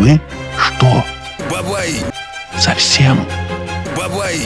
Вы что, Бабай! совсем? Бабай!